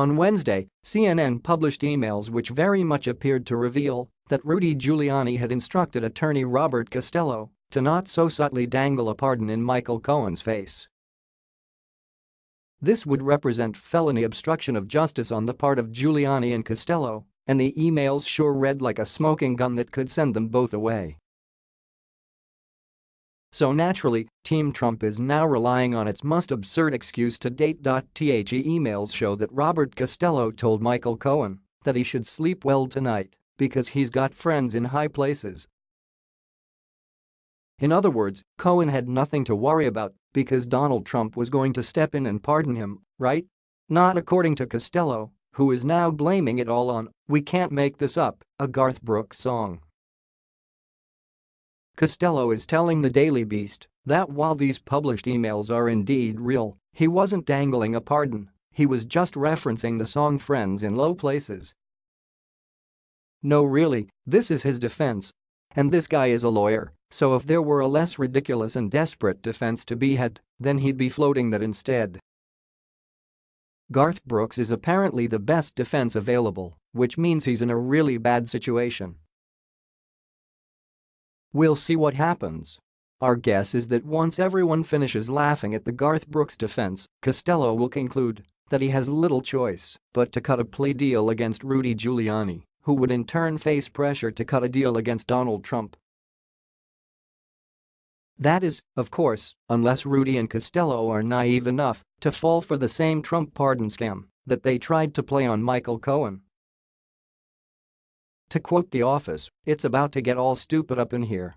On Wednesday, CNN published emails which very much appeared to reveal that Rudy Giuliani had instructed attorney Robert Costello to not so subtly dangle a pardon in Michael Cohen's face. This would represent felony obstruction of justice on the part of Giuliani and Costello, and the emails sure read like a smoking gun that could send them both away. So naturally, Team Trump is now relying on its most absurd excuse to date. The emails show that Robert Costello told Michael Cohen that he should sleep well tonight because he's got friends in high places. In other words, Cohen had nothing to worry about because Donald Trump was going to step in and pardon him, right? Not according to Costello, who is now blaming it all on We Can't Make This Up, a Garth Brooks song. Costello is telling the Daily Beast that while these published emails are indeed real, he wasn't dangling a pardon, he was just referencing the song Friends in Low Places. No really, this is his defense. And this guy is a lawyer, so if there were a less ridiculous and desperate defense to be had, then he'd be floating that instead. Garth Brooks is apparently the best defense available, which means he's in a really bad situation. We'll see what happens. Our guess is that once everyone finishes laughing at the Garth Brooks defense, Costello will conclude that he has little choice but to cut a plea deal against Rudy Giuliani, who would in turn face pressure to cut a deal against Donald Trump. That is, of course, unless Rudy and Costello are naive enough to fall for the same Trump pardon scam that they tried to play on Michael Cohen. To quote The Office, it's about to get all stupid up in here.